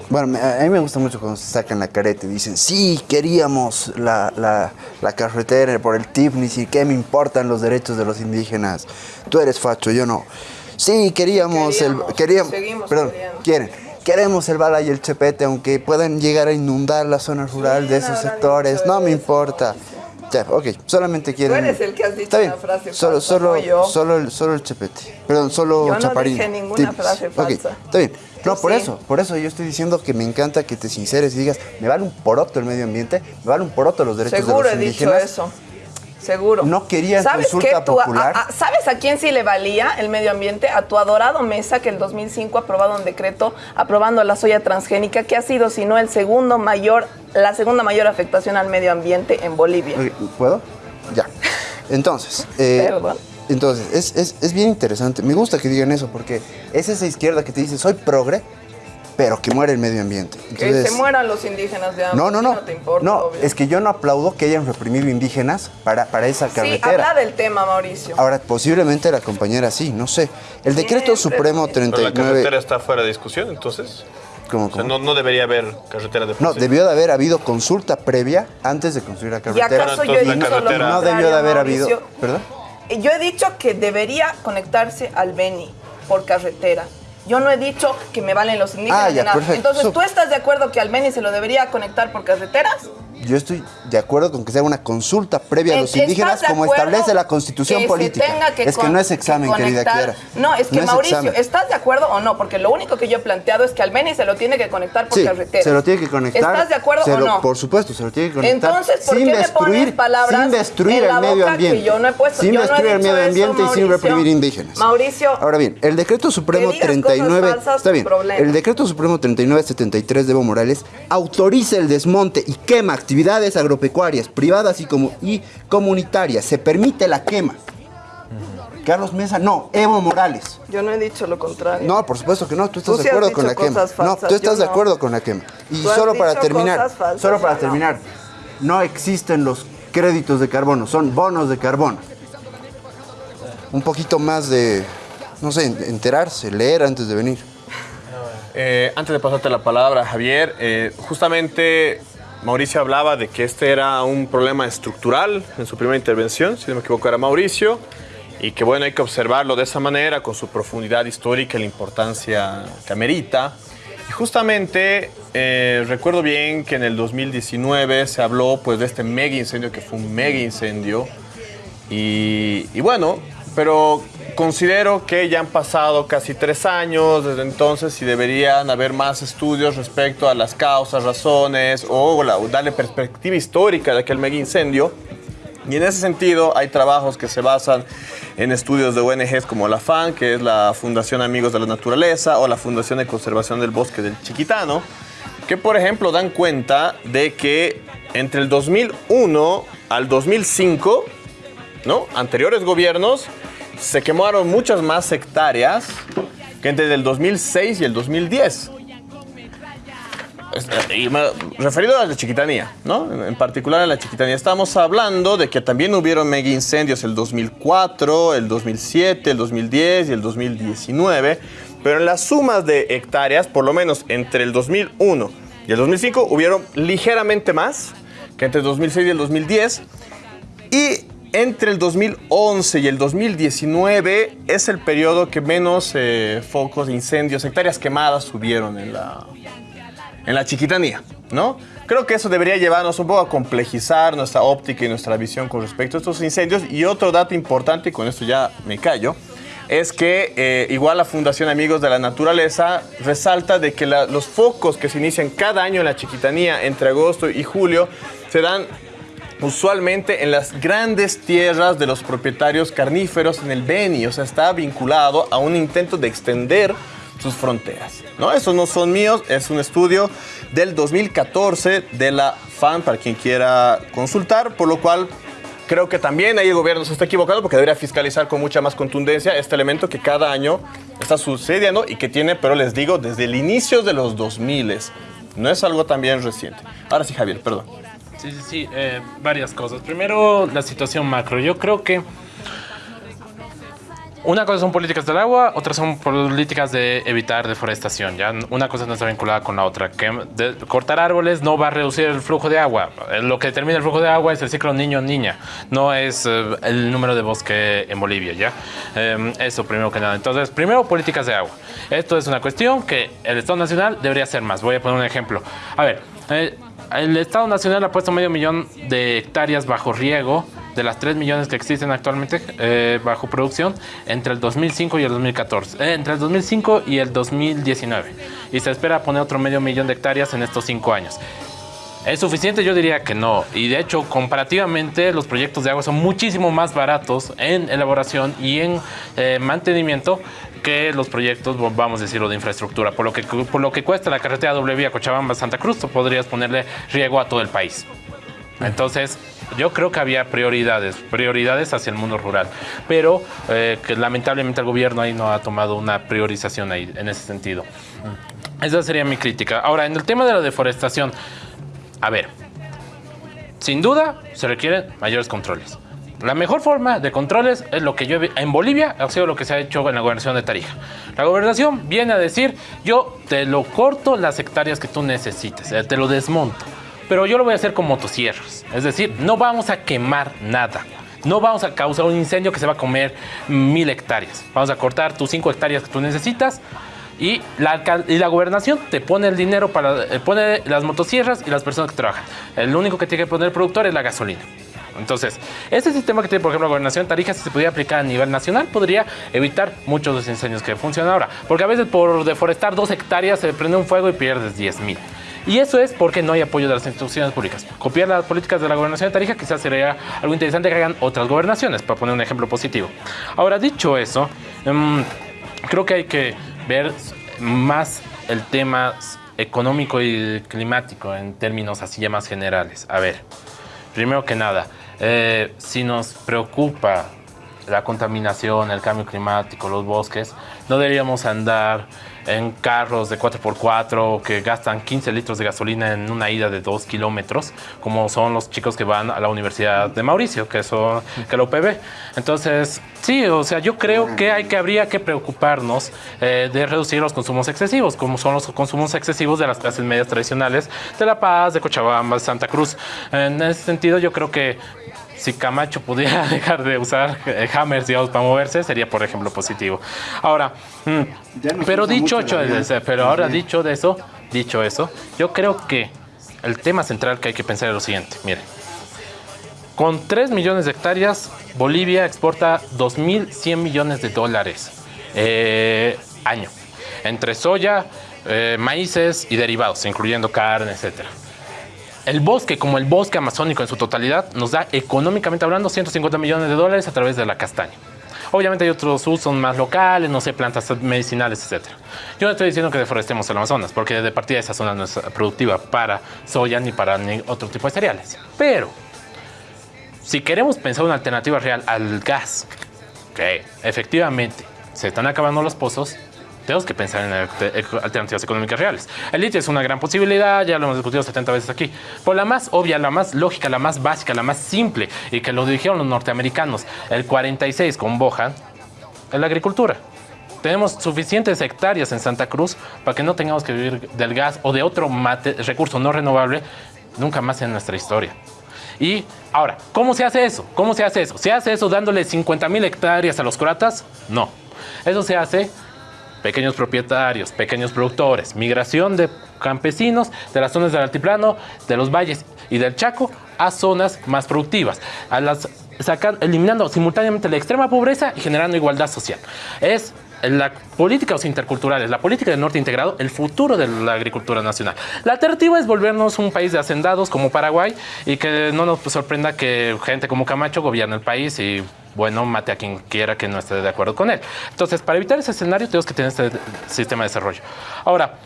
Bueno, a mí me gusta mucho cuando se sacan la careta y dicen, sí, queríamos la, la, la carretera por el TIFNIS y qué me importan los derechos de los indígenas. Tú eres facho, yo no. Sí, queríamos, el... Queríamos, perdón, quieren. Queremos el bala y el chepete, aunque puedan llegar a inundar la zona rural de esos sectores. No me importa. Ya, ok, solamente quieren... Tú eres el que has dicho Está frase solo, falsa, solo, no yo. Solo, el, solo el chepete. Perdón, solo yo no chaparín. dije ninguna frase falsa. está bien. No, por sí. eso, por eso yo estoy diciendo que me encanta que te sinceres y digas, me vale un poroto el medio ambiente, me vale un poroto los derechos Seguro de he los dicho eso. Seguro. No querían ¿Sabes consulta qué? Tú- popular. a- ¿Sabes a quién sí le valía el medio ambiente? A tu adorado Mesa, que el 2005 ha aprobado un decreto aprobando la soya transgénica, que ha sido, si no, el segundo mayor, la segunda mayor afectación al medio ambiente en Bolivia. ¿Puedo? Ya. Entonces, eh, Perdón. Entonces es, es- es bien interesante. Me gusta que digan eso porque es esa izquierda que te dice, soy progre, pero que muere el medio ambiente. Que se mueran los indígenas de hambre. No, no, no. No te importa, no, es que yo no aplaudo que hayan reprimido indígenas para, para esa Sí, carretera. habla del tema, Mauricio. Ahora, posiblemente la compañera sí, no sé. El decreto supremo Pero la 39... carretera está fuera de discusión, entonces. ¿Cómo, O sea, cómo? no, no debería haber carretera de No, sí. debió de haber habido consulta previa antes de construir la carretera. acaso yo he Y dicho no, lo no debió de haber habido... ¿Perdón? Yo he dicho que debería conectarse al Beni por carretera. Yo no he dicho que me valen los indígenas Ah, ya, nada. Entonces, So- ¿tú estás de acuerdo que al Beni se lo debería conectar por carreteras? Yo estoy de acuerdo con que se haga una consulta previa a los ¿estás indígenas como establece la constitución que se política. tenga que es que no es examen, que querida Kiara. No, es que Mauricio. ¿estás de acuerdo o no? Porque lo único que yo he planteado es que al Beni se lo tiene que conectar por Sí, carretera. se lo tiene que conectar. ¿Estás de acuerdo o lo- no? Por supuesto, se lo tiene que conectar. Entonces, ¿por sin qué me destruir, pones palabras sin destruir en la el medio boca que ambiente. yo no he puesto? Sin Yo no he destruir el medio eso, ambiente y sin Mauricio. reprimir indígenas. Mauricio. Ahora bien, el decreto supremo Que digas cosas 39, falsas, está bien. problema. El decreto supremo 3973 de Evo Morales autoriza el desmonte y quema actividades agropecuarias privadas y como y comunitarias. Se permite la quema. Carlos Mesa, no, Evo Morales. Yo no he dicho lo contrario. No, por supuesto que no, tú estás Tú sí de acuerdo con la quema. no, tú estás de no. acuerdo con la quema. Y solo para terminar, falsas, solo para no. terminar, no existen los créditos de carbono, son bonos de carbono. Un poquito más de, no sé, enterarse, leer antes de venir. Eh, antes de pasarte la palabra, Javier, eh, justamente Mauricio hablaba de que este era un problema estructural en su primera intervención, si no me equivoco era Mauricio, y que bueno, hay que observarlo de esa manera, con su profundidad histórica y la importancia que amerita. Y justamente eh, recuerdo bien que en el 2019 se habló pues de este mega incendio, que fue un mega incendio, y, y bueno, pero considero que ya han pasado casi tres años desde entonces y deberían haber más estudios respecto a las causas, razones o darle perspectiva histórica de aquel mega incendio. Y en ese sentido hay trabajos que se basan en estudios de ONGs como la FAN, que es la Fundación Amigos de la Naturaleza, o la Fundación de Conservación del Bosque del Chiquitano, que por ejemplo dan cuenta de que entre el 2001 al 2005, ¿no? anteriores gobiernos, se quemaron muchas más hectáreas que entre el 2006 y el 2010. Es- eh, y me- referido a la chiquitanía, ¿no? En particular a la chiquitanía. Estamos hablando de que también hubieron mega incendios el 2004, el 2007, el 2010 y el 2019. Pero en las sumas de hectáreas, por lo menos entre el 2001 y el 2005, hubieron ligeramente más que entre el 2006 y el 2010. Y entre el 2011 y el 2019 es el periodo que menos eh, focos incendios, hectáreas quemadas hubieron en la, en la chiquitanía, ¿no? Creo que eso debería llevarnos un poco a complejizar nuestra óptica y nuestra visión con respecto a estos incendios. Y otro dato importante, y con esto ya me callo, es que eh, igual la Fundación Amigos de la Naturaleza resalta de que los focos que se inician cada año en la chiquitanía entre agosto y julio se dan usualmente en las grandes tierras de los propietarios carníferos en el Beni, o sea, está vinculado a un intento de extender sus fronteras. ¿no? Esos no son míos, es un estudio del 2014 de la FAN para quien quiera consultar, por lo cual creo que también ahí el gobierno se está equivocando porque debería fiscalizar con mucha más contundencia este elemento que cada año está sucediendo y que tiene, pero les digo, desde el inicio de los 2000. No es algo también reciente. Ahora sí, Javier, perdón. Sí, sí, sí, eh, varias cosas. Primero, la situación macro. Yo creo que una cosa son políticas del agua, otras son políticas de evitar deforestación. ¿ya? Una cosa no está vinculada con la otra. Que cortar árboles no va a reducir el flujo de agua. Eh, Lo que determina el flujo de agua es el ciclo niño-niña, no es eh, el número de bosque en Bolivia. ¿ya? Eh, eso primero que nada. Entonces, primero, políticas de agua. Esto es una cuestión que el Estado Nacional debería hacer más. Voy a poner un ejemplo. A ver, eh, el Estado Nacional ha puesto medio millón de hectáreas bajo riego de las 3 millones que existen actualmente eh, bajo producción entre el 2005 y el 2014, eh, entre el 2005 y el 2019. Y se espera poner otro medio millón de hectáreas en estos 5 años. ¿Es suficiente? Yo diría que no. Y de hecho, comparativamente, los proyectos de agua son muchísimo más baratos en elaboración y en eh, mantenimiento que los proyectos, vamos a decirlo, de infraestructura. Por lo que, por lo que cuesta la carretera doble vía Cochabamba-Santa Cruz, podrías ponerle riego a todo el país. Entonces, yo creo que había prioridades, prioridades hacia el mundo rural, pero eh, que lamentablemente el gobierno ahí no ha tomado una priorización ahí en ese sentido. Esa sería mi crítica. Ahora, en el tema de la deforestación, a ver, sin duda se requieren mayores controles. La mejor forma de controles es lo que yo en Bolivia ha sido lo que se ha hecho en la gobernación de Tarija. La gobernación viene a decir, yo te lo corto las hectáreas que tú necesites, eh, te lo desmonto. Pero yo lo voy a hacer con motosierras. Es decir, no vamos a quemar nada. No vamos a causar un incendio que se va a comer mil hectáreas. Vamos a cortar tus cinco hectáreas que tú necesitas y la, y la gobernación te pone el dinero para eh, pone las motosierras y las personas que trabajan. El único que tiene que poner el productor es la gasolina. Entonces, este sistema que tiene, por ejemplo, la gobernación Tarija, si se pudiera aplicar a nivel nacional, podría evitar muchos de los incendios que funcionan ahora. Porque a veces por deforestar dos hectáreas se prende un fuego y pierdes 10 mil. Y eso es porque no hay apoyo de las instituciones públicas. Copiar las políticas de la gobernación de Tarija quizás sería algo interesante que hagan otras gobernaciones, para poner un ejemplo positivo. Ahora, dicho eso, em, creo que hay que ver más el tema económico y climático en términos así ya más generales. A ver, primero que nada, eh, si nos preocupa la contaminación, el cambio climático, los bosques, no deberíamos andar en carros de 4x4 que gastan 15 litros de gasolina en una ida de 2 kilómetros, como son los chicos que van a la Universidad de Mauricio, que son que la. Entonces, sí, o sea, yo creo que hay que habría que preocuparnos eh, de reducir los consumos excesivos, como son los consumos excesivos de las clases medias tradicionales de La Paz, de Cochabamba, de Santa Cruz. En ese sentido, yo creo que si Camacho pudiera (laughs) dejar de usar eh, hammers, digamos, para moverse, sería, por ejemplo, positivo. Ahora, mm, pero dicho, pero ahora dicho de eso, dicho eso, yo creo que el tema central que hay que pensar es lo siguiente, mire. Con 3 millones de hectáreas, Bolivia exporta 2.100 millones de dólares eh, año, entre soya, eh, maíces y derivados, incluyendo carne, etcétera. El bosque, como el bosque amazónico en su totalidad, nos da económicamente hablando 150 millones de dólares a través de la castaña. Obviamente hay otros usos más locales, no sé, plantas medicinales, etc. Yo no estoy diciendo que deforestemos el Amazonas, porque de partida esa zona no es productiva para soya ni para otro tipo de cereales. Pero, si queremos pensar una alternativa real al gas, que efectivamente se están acabando los pozos, tenemos que pensar en alternativas económicas reales. El litio es una gran posibilidad, ya lo hemos discutido 70 veces aquí. Por la más obvia, la más lógica, la más básica, la más simple, y que lo dijeron los norteamericanos, el 46 con Bohan, es la agricultura. Tenemos suficientes hectáreas en Santa Cruz para que no tengamos que vivir del gas o de otro recurso no renovable nunca más en nuestra historia. Y ahora, ¿cómo se hace eso? ¿Cómo se hace eso? ¿Se hace eso dándole 50 mil hectáreas a los croatas? No. Eso se hace pequeños propietarios, pequeños productores, migración de campesinos de las zonas del altiplano, de los valles y del Chaco a zonas más productivas, eliminando simultáneamente la extrema pobreza y generando igualdad social. Es la política interculturales, la política del norte integrado, el futuro de la agricultura nacional. La alternativa es volvernos un país de hacendados como Paraguay y que no nos sorprenda que gente como Camacho gobierne el país y bueno, mate a quien quiera que no esté de acuerdo con él. Entonces, para evitar ese escenario, tenemos que tener este sistema de desarrollo. Ahora,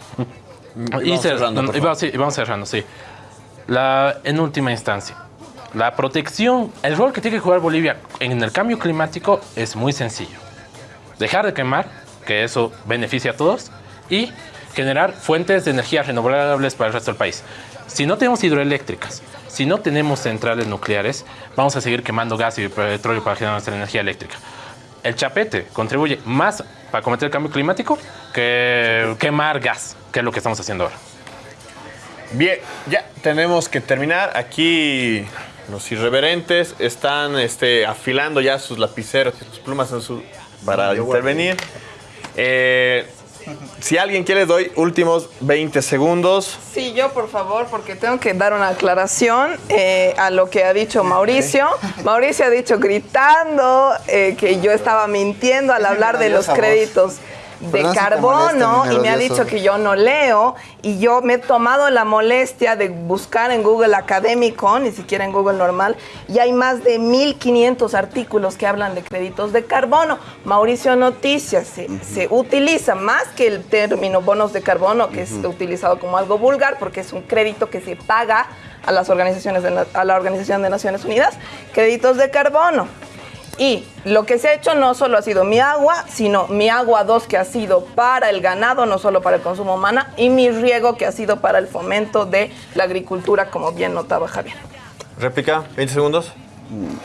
y vamos, cerrando, vamos, cerrando, sí. La, en última instancia, la protección, el rol que tiene que jugar Bolivia en el cambio climático es muy sencillo. Dejar de quemar, que eso beneficia a todos, y generar fuentes de energía renovables para el resto del país. Si no tenemos hidroeléctricas, si no tenemos centrales nucleares, vamos a seguir quemando gas y petróleo para generar nuestra energía eléctrica. El chapete contribuye más para combatir el cambio climático que quemar gas, que es lo que estamos haciendo ahora. Bien, ya tenemos que terminar. Aquí los irreverentes están este, afilando ya sus lapiceros y sus plumas para intervenir. Eh, si alguien quiere, doy últimos 20 segundos. Sí, yo por favor, porque tengo que dar una aclaración eh, a lo que ha dicho Mauricio. Mauricio ha dicho gritando eh, que yo estaba mintiendo al hablar de los créditos de carbono molesta, y me ha dicho que yo no leo y yo me he tomado la molestia de buscar en Google académico, ni siquiera en Google normal, y hay más de 1500 artículos que hablan de créditos de carbono. Mauricio Noticias se, se utiliza más que el término bonos de carbono, que es utilizado como algo vulgar, porque es un crédito que se paga a las organizaciones de a la Organización de Naciones Unidas, créditos de carbono. Y lo que se ha hecho no solo ha sido mi agua, sino mi agua 2 que ha sido para el ganado, no solo para el consumo humano, y mi riego que ha sido para el fomento de la agricultura, como bien notaba Javier. Réplica, 20 segundos.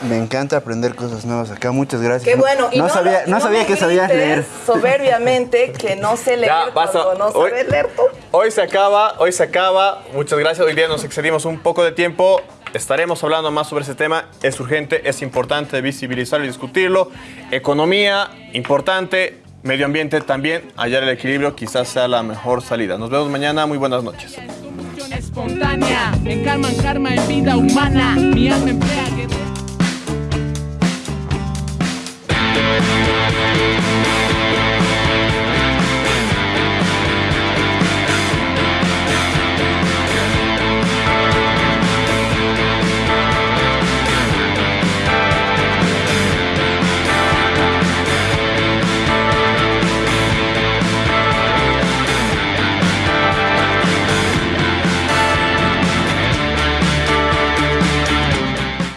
Me encanta aprender cosas nuevas acá. Muchas gracias. Qué bueno. Y no, sabía, y no sabía que sabías leer. Soberbiamente que no sé leer Ya, basta. cuando no Hoy- sabes leer tú. Hoy se acaba, hoy se acaba. Muchas gracias. Hoy día nos excedimos un poco de tiempo. Estaremos hablando más sobre ese tema. Es urgente, es importante visibilizarlo y discutirlo. Economía, importante. Medio ambiente también. Hallar el equilibrio quizás sea la mejor salida. Nos vemos mañana. Muy buenas noches.